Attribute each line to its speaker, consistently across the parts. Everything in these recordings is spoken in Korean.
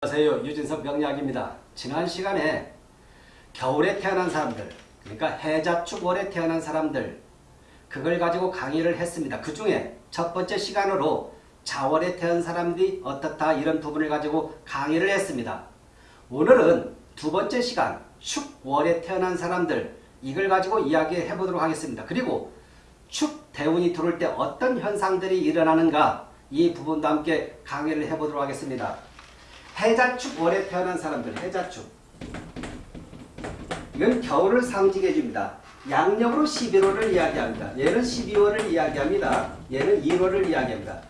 Speaker 1: 안녕하세요. 유진석 명약입니다. 지난 시간에 겨울에 태어난 사람들, 그러니까 해자축월에 태어난 사람들, 그걸 가지고 강의를 했습니다. 그 중에 첫 번째 시간으로 자월에 태어난 사람들이 어떻다 이런 부분을 가지고 강의를 했습니다. 오늘은 두 번째 시간 축월에 태어난 사람들 이걸 가지고 이야기해 보도록 하겠습니다. 그리고 축대운이 들어올 때 어떤 현상들이 일어나는가 이 부분도 함께 강의를 해보도록 하겠습니다. 해자축 월에 태어난 사람들 해자축 이건 겨울을 상징해 줍니다. 양력으로 11월을 이야기합니다. 얘는 12월을 이야기합니다. 얘는 1월을 이야기합니다.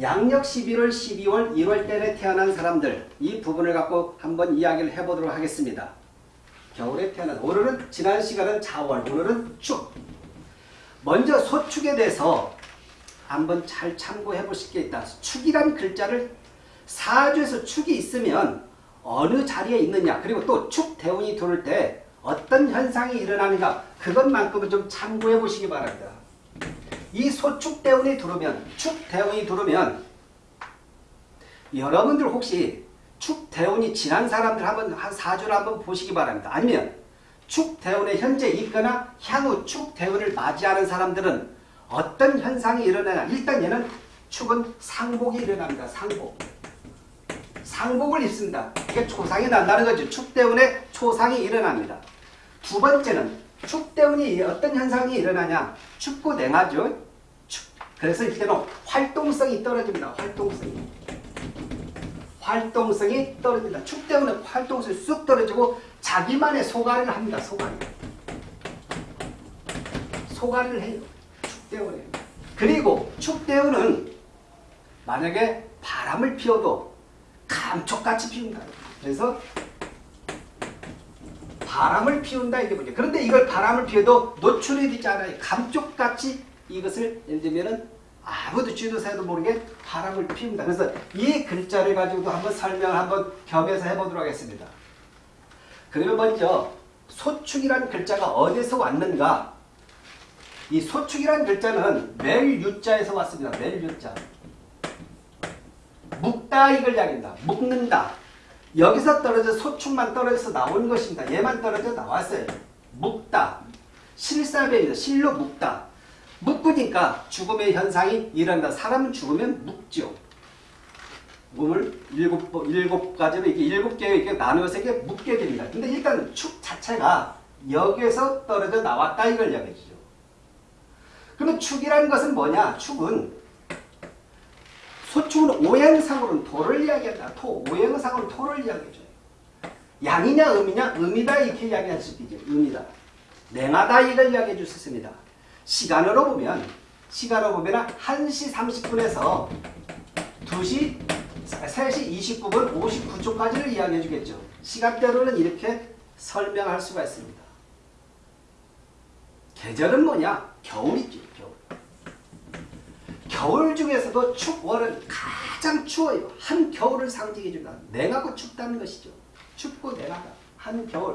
Speaker 1: 양력 11월, 12월, 1월 때에 태어난 사람들 이 부분을 갖고 한번 이야기를 해보도록 하겠습니다. 겨울에 태어난 오늘은 지난 시간은 자월 오늘은 축 먼저 소축에 대해서 한번 잘 참고해 보실 게 있다. 축이란 글자를 사주에서 축이 있으면 어느 자리에 있느냐 그리고 또 축 대운이 들어올 때 어떤 현상이 일어나는가 그것만큼은 좀 참고해 보시기 바랍니다. 이 소축 대운이 들어오면 축 대운이 들어오면 여러분들 혹시 축 대운이 지난 사람들 한번 한 사주를 한번 보시기 바랍니다. 아니면 축 대운에 현재 있거나 향후 축 대운을 맞이하는 사람들은 어떤 현상이 일어나냐 일단 얘는 축은 상복이 일어납니다. 상복. 상복을 입습니다. 이게 초상이 난다는 거죠. 축 때문에 초상이 일어납니다. 두 번째는 축 때문에 어떤 현상이 일어나냐. 춥고 냉하죠. 축. 그래서 이때는 활동성이 떨어집니다. 활동성이. 활동성이 떨어집니다. 축 때문에 활동성이 쑥 떨어지고 자기만의 소가리를 합니다. 소가리. 소가리를 해요. 축 때문에. 그리고 축 때문은 만약에 바람을 피워도 감쪽같이 피운다. 그래서 바람을 피운다 이게 뭐냐. 그런데 이걸 바람을 피워도 노출이 되지 않아요. 감쪽같이 이것을 예를 들면은 아무도 쥐도 새도 모르게 바람을 피운다. 그래서 이 글자를 가지고도 한번 설명을 한번 겸해서 해보도록 하겠습니다. 그러면 먼저 소축이라는 글자가 어디서 왔는가? 이 소축이라는 글자는 멜 유자에서 왔습니다. 멜 유자. 묵다 이걸 이야기합니다. 묵는다. 여기서 떨어져 소축만 떨어져서 나오는 것입니다. 얘만 떨어져 나왔어요. 묵다. 실사배입니다. 실로 묵다. 묵으니까 죽음의 현상이 일어난다. 사람은 죽으면 묵죠. 몸을 일곱, 일곱 가지로 이렇게 일곱 개 이렇게 나누어서 이렇게 묵게 됩니다. 근데 일단 축 자체가 여기에서 떨어져 나왔다 이걸 이야기해 주죠. 그러면 축이라는 것은 뭐냐? 축은 소축은 오행상으로는 토를 이야기한다. 토. 오행상으로는 토를 이야기해줘요. 양이냐 음이냐 음이다 이렇게 이야기할 수도 있죠. 음이다. 냉하다 이걸 이야기해 줄 수 있습니다. 시간으로 보면 시간으로 보면 1시 30분에서 2시 3시 29분 59초까지를 이야기해 주겠죠. 시간대로는 이렇게 설명할 수가 있습니다. 계절은 뭐냐? 겨울이죠. 겨울. 겨울 중에서도 축월은 가장 추워요. 한 겨울을 상징해 준다. 냉하고 춥다는 것이죠. 춥고 냉하다. 한 겨울.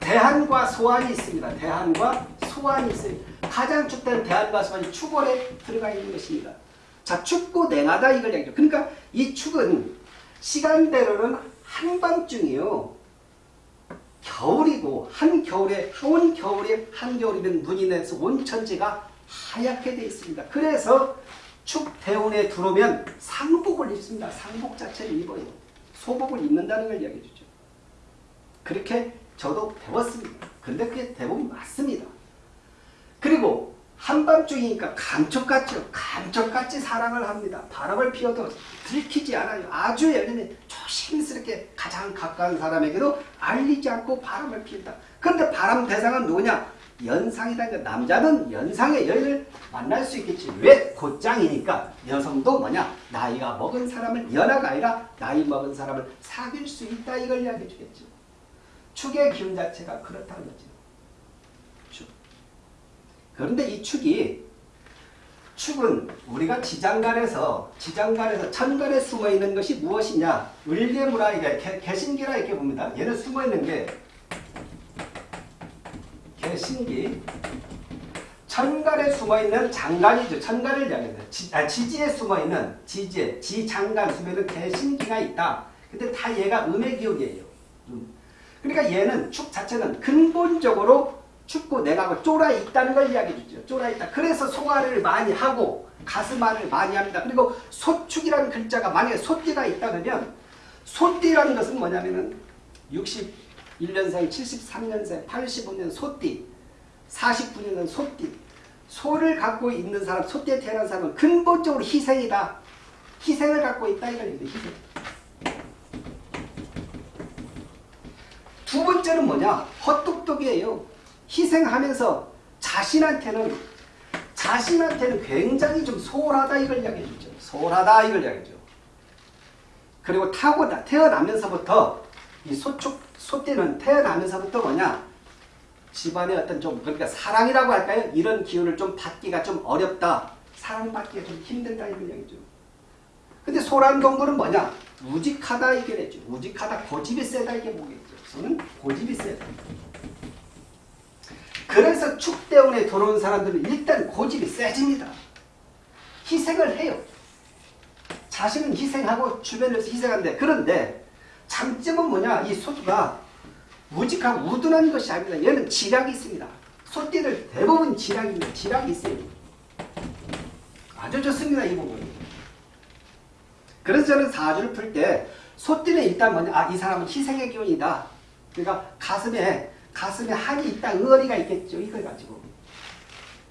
Speaker 1: 대한과 소환이 있습니다. 대한과 소환이 있어요. 가장 춥다는 대한과 소환이 축월에 들어가 있는 것입니다. 자, 춥고 냉하다 이걸 얘기죠. 그러니까 이 축은 시간대로는 한밤중이요. 겨울이고 한겨울에 온 겨울에 한겨울이면 눈이 내서 온 천지가 하얗게 되어 있습니다. 그래서 축대운에 들어오면 상복을 입습니다. 상복 자체를 입어요. 소복을 입는다는 걸 이야기해 주죠. 그렇게 저도 배웠습니다. 근데 그게 대부분 맞습니다. 그리고 한밤중이니까 감쪽같죠. 감쪽같이 사랑을 합니다. 바람을 피워도 들키지 않아요. 아주 예전에 조심스럽게 가장 가까운 사람에게도 알리지 않고 바람을 피운다. 그런데 바람 대상은 누구냐? 연상이다. 남자는 연상의 여인을 만날 수 있겠지. 왜? 곧장이니까 여성도 뭐냐? 나이가 먹은 사람을 연하가 아니라 나이 먹은 사람을 사귈 수 있다. 이걸 이야기해 주겠죠. 축의 기운 자체가 그렇다는 거죠. 축. 그런데 이 축이 축은 우리가 지장간에서 지장간에서 천간에 숨어 있는 것이 무엇이냐? 을개무라 이게 개신기라 이렇게 봅니다. 얘는 숨어 있는 게 개신기 천간에 숨어있는 장간이죠. 천간을 이야기합니다. 지, 아, 지지에 숨어있는 지지에 지장간 숨에는 개신기가 있다. 근데 다 얘가 음의 기운이에요. 음. 그러니까 얘는 축 자체는 근본적으로 춥고 내가 쫄아 있다는 걸 이야기해 주죠. 쫄아 있다. 그래서 소화를 많이 하고 가슴알을 많이 합니다. 그리고 소축이라는 글자가 만약에 소띠가 있다 그러면 소띠라는 것은 뭐냐면은 61년생, 73년생, 85년 소띠, 49년생 소띠. 소를 갖고 있는 사람, 소띠에 태어난 사람은 근본적으로 희생이다. 희생을 갖고 있다 이걸 얘기해 희생. 두 번째는 뭐냐? 헛똑똑이에요. 희생하면서 자신한테는 자신한테는 굉장히 좀 소홀하다 이걸 이야기해 주죠. 소홀하다 이걸 이야기해 죠 그리고 타고다 태어나면서부터 이 소축 소띠는 태어나면서부터 뭐냐? 집안의 어떤 좀 그러니까 사랑이라고 할까요? 이런 기운을 좀 받기가 좀 어렵다. 사랑받기가 좀 힘들다 이걸 이야기죠. 근데 소란 동물은 뭐냐? 우직하다 이게 됐죠. 우직하다 고집이 세다 이게 뭐겠죠. 소는 고집이 세다. 그래서 축대운에 들어온 사람들은 일단 고집이 세집니다. 희생을 해요. 자신은 희생하고 주변에서 희생하는데 그런데 장점은 뭐냐? 이 소가 무직하고 우둔한 것이 아닙니다. 얘는 지략이 있습니다. 소띠를 대부분 지략입니다. 지략이 있어요. 아주 좋습니다. 이 부분. 그래서 저는 사주를 풀 때 소띠는 일단 뭐냐? 아, 이 사람은 희생의 기운이다. 그러니까 가슴에 가슴에 한이 있다. 의리가 있겠죠. 이걸 가지고.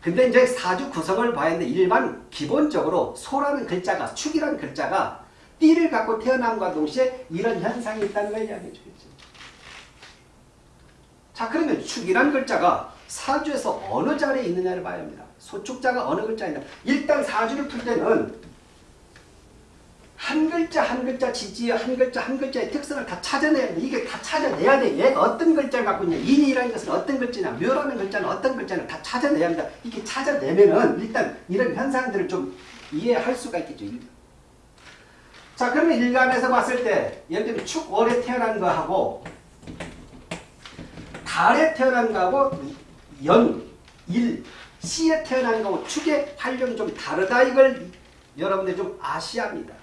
Speaker 1: 근데 이제 사주 구성을 봐야 하는데 일반 기본적으로 소라는 글자가 축이라는 글자가 띠를 갖고 태어남과 동시에 이런 현상이 있다는 걸 이야기해 주겠죠. 자 그러면 축이라는 글자가 사주에서 어느 자리에 있느냐를 봐야 합니다. 소축자가 어느 글자이냐. 일단 사주를 풀 때는 한 글자 한 글자 지지의 한 글자 한 글자의 특성을 다 찾아내야 돼. 이게 다 찾아내야 돼. 얘가 어떤 글자를 갖고 있냐. 인이라는 것은 어떤 글자냐. 묘라는 글자는 어떤 글자냐. 다 찾아내야 합니다. 이렇게 찾아내면은 일단 이런 현상들을 좀 이해할 수가 있겠죠. 자 그러면 일간에서 봤을 때 예를 들면 축월에 태어난 거하고 달에 태어난 거하고 연, 일, 시에 태어난 거하고 축의 활력이 좀 다르다. 이걸 여러분들 좀 아셔야 합니다.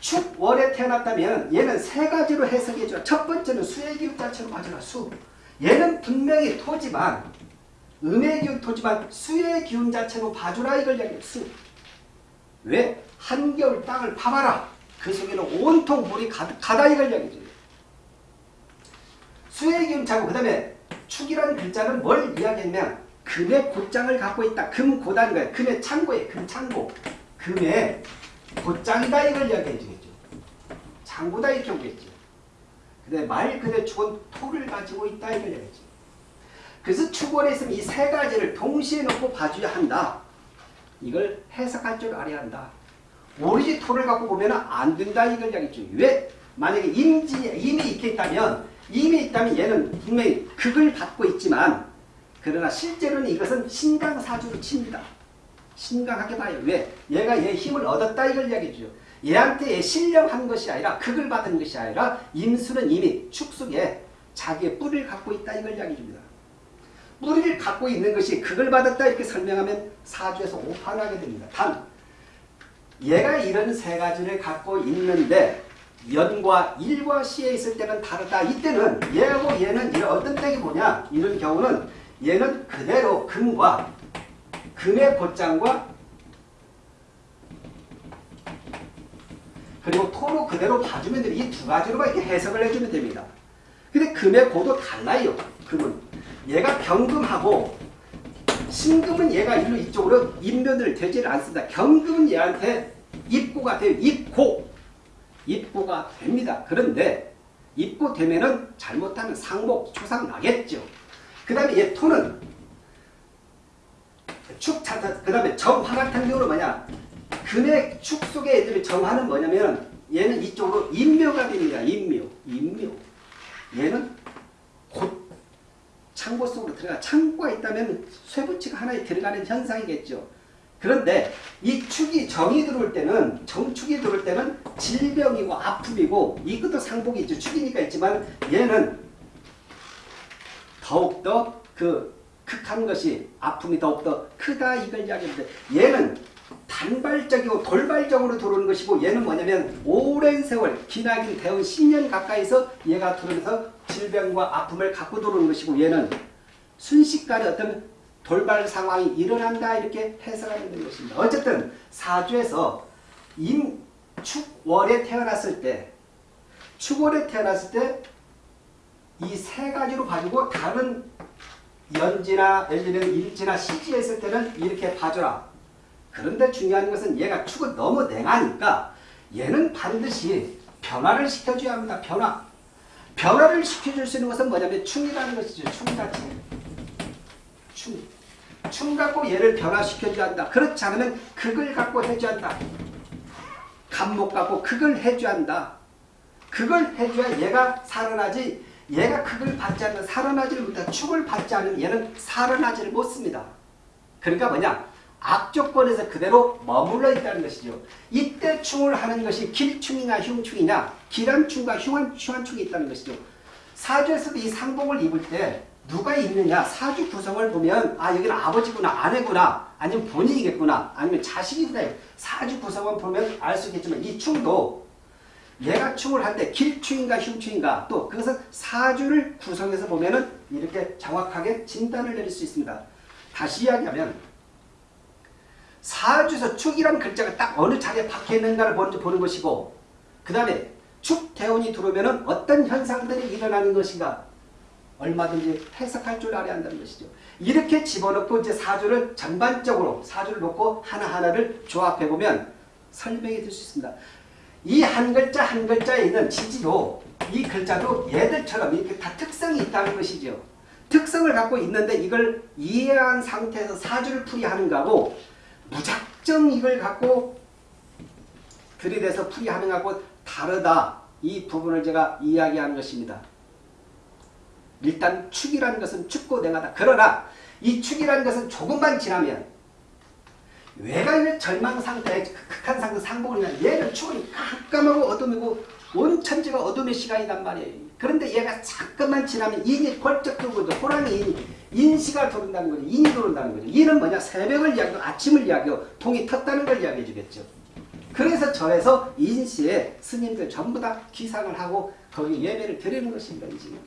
Speaker 1: 축월에 태어났다면 얘는 세 가지로 해석해줘. 첫 번째는 수의 기운 자체로 맞아라. 수. 얘는 분명히 토지만 음의 기운 토지만 수의 기운 자체로 봐주라 이걸 이야기해. 수. 왜? 한겨울 땅을 파봐라. 그 속에는 온통 물이 가득하다 이걸 이야기해줘요. 수의 기운 차고 그 다음에 축이라는 글자는 뭘 이야기했냐면 금의 곧장을 갖고 있다. 금 고다는 거예요. 금의 창고에 금창고. 금의 곧장이다 이걸 이야기해 주겠죠. 장고다 이렇게 오겠죠. 근데 말 그대로 축은 토를 가지고 있다 이걸 이야기했죠. 그래서 축원에 있으면 이 세 가지를 동시에 놓고 봐줘야 한다. 이걸 해석할 줄 알아야 한다. 오리지 토를 갖고 보면 안 된다 이걸 이야기했죠. 왜? 만약에 임지, 임이 이렇게 있다면 임이 있다면 얘는 분명히 극을 받고 있지만 그러나 실제로는 이것은 신강사주로 칩니다. 심각하게 봐요. 왜? 얘가 얘 힘을 얻었다 이걸 이야기해주죠. 얘한테 신령한 것이 아니라 극을 받은 것이 아니라 임수는 이미 축속에 자기의 뿌리를 갖고 있다 이걸 이야기해줍니다. 뿌리를 갖고 있는 것이 극을 받았다 이렇게 설명하면 사주에서 오판하게 됩니다. 단 얘가 이런 세 가지를 갖고 있는데 연과 일과 시에 있을 때는 다르다. 이때는 얘하고 얘는 어떤 때이 뭐냐 이런 경우는 얘는 그대로 금과 금의 곧장과 그리고 토로 그대로 봐주면 돼요. 이두 가지로만 이렇게 해석을 해주면 됩니다. 근데 금의 고도 달라요. 금은. 얘가 경금하고 신금은 얘가 일로 이쪽으로 인면을 되지를 않습니다. 경금은 얘한테 입고가 돼요. 입고. 입고가 됩니다. 그런데 입고 되면은 잘못하면 상목, 초상 나겠죠. 그 다음에 얘 토는 축 차타 그 다음에 정화 같은 경우는 뭐냐 금의 축 속에 애들이 정화는 뭐냐면 얘는 이쪽으로 인묘가 됩니다. 인묘 인묘 얘는 곧 창고 속으로 들어가 창고가 있다면 쇠붙이가 하나에 들어가는 현상이겠죠. 그런데 이 축이 정이 들어올 때는 정축이 들어올 때는 질병이고 아픔이고 이것도 상복이 있죠. 축이니까 있지만 얘는 더욱더 그 극한 것이 아픔이 더욱더 크다 이걸 이야기하는데 얘는 단발적이고 돌발적으로 들어오는 것이고 얘는 뭐냐면 오랜 세월 기나긴 대원 10년 가까이서 얘가 들어오면서 질병과 아픔을 갖고 들어오는 것이고 얘는 순식간에 어떤 돌발 상황이 일어난다 이렇게 해석하면 되는 것입니다. 어쨌든 사주에서 임 축월에 태어났을 때 축월에 태어났을 때 이 세 가지로 가지고 다른 연지나 예를 들면 일지나 시지에 있을 때는 이렇게 봐줘라. 그런데 중요한 것은 얘가 축은 너무 냉하니까 얘는 반드시 변화를 시켜줘야 합니다. 변화. 변화를 시켜줄 수 있는 것은 뭐냐면 충이라는 것이죠. 충 자체. 충. 충 갖고 얘를 변화시켜줘야 한다. 그렇지 않으면 극을 갖고 해줘야 한다. 간목 갖고 극을 해줘야 한다. 극을 해줘야 얘가 살아나지 얘가 극을 받지 않는 살아나지를 못해 축을 받지 않으면 얘는 살아나지를 못습니다. 그러니까 뭐냐 악조건에서 그대로 머물러 있다는 것이죠. 이때 충을 하는 것이 길충이냐 흉충이냐 길한충과 흉한, 흉한충이 있다는 것이죠. 사주에서도 이 상봉을 입을 때 누가 있느냐 사주 구성을 보면 아 여기는 아버지구나 아내구나 아니면 본인이겠구나 아니면 자식이구나 사주 구성을 보면 알 수 있겠지만 이 충도 얘가 충을 할 때 길충인가 흉충인가 또 그것은 사주를 구성해서 보면 은 이렇게 정확하게 진단을 내릴 수 있습니다. 다시 이야기하면 사주에서 축이라는 글자가 딱 어느 자리에 박혀 있는가를 먼저 보는 것이고 그 다음에 축대운이 들어오면 어떤 현상들이 일어나는 것인가 얼마든지 해석할 줄 알아야 한다는 것이죠. 이렇게 집어넣고 이제 사주를 전반적으로 사주를 놓고 하나하나를 조합해보면 설명이 될 수 있습니다. 이 한 글자 한 글자에 있는 지지로 이 글자도 얘들처럼 이렇게 다 특성이 있다는 것이죠. 특성을 갖고 있는데 이걸 이해한 상태에서 사주를 풀이하는 거하고 무작정 이걸 갖고 들이대서 풀이하는 거하고 다르다. 이 부분을 제가 이야기하는 것입니다. 일단 축이라는 것은 춥고 냉하다. 그러나 이 축이라는 것은 조금만 지나면 외관의 절망 상태에 극한 상태 상복을 얘는 축은 깜깜하고 어둠이고 온 천지가 어둠의 시간이란 말이에요. 그런데 얘가 잠깐만 지나면 인이 번쩍 들고 호랑이 인, 인시가 도른다는 거죠. 인이 도른다는 거죠. 인은 뭐냐? 새벽을 이야기하고 아침을 이야기하고 동이 텄다는 걸 이야기해 주겠죠. 그래서 절에서 인시에 스님들 전부 다 기상을 하고 거기 예배를 드리는 것입니다. 지금.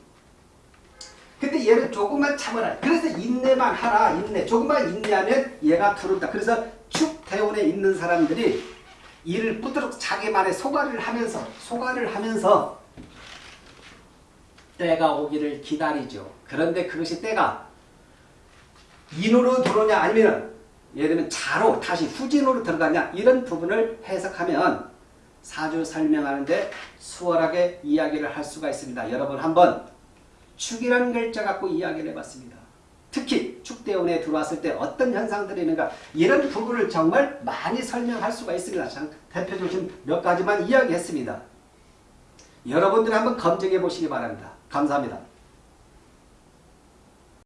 Speaker 1: 근데 얘는 조금만 참아라. 그래서 인내만 하라. 인내. 조금만 인내하면 얘가 들어온다. 그래서 축대원에 있는 사람들이 이를 부드럽 자기만의 소가를 하면서 소가를 하면서 때가 오기를 기다리죠. 그런데 그것이 때가 인으로 들어오냐 아니면 예를 들면 자로 다시 후진으로 들어가냐 이런 부분을 해석하면 사주 설명하는데 수월하게 이야기를 할 수가 있습니다. 여러분 한번 축이라는 글자 갖고 이야기를 해봤습니다. 특히 축대원에 들어왔을 때 어떤 현상들이 있는가 이런 부분을 정말 많이 설명할 수가 있습니다. 대표적인 몇 가지만 이야기했습니다. 여러분들 한번 검증해 보시기 바랍니다. 감사합니다.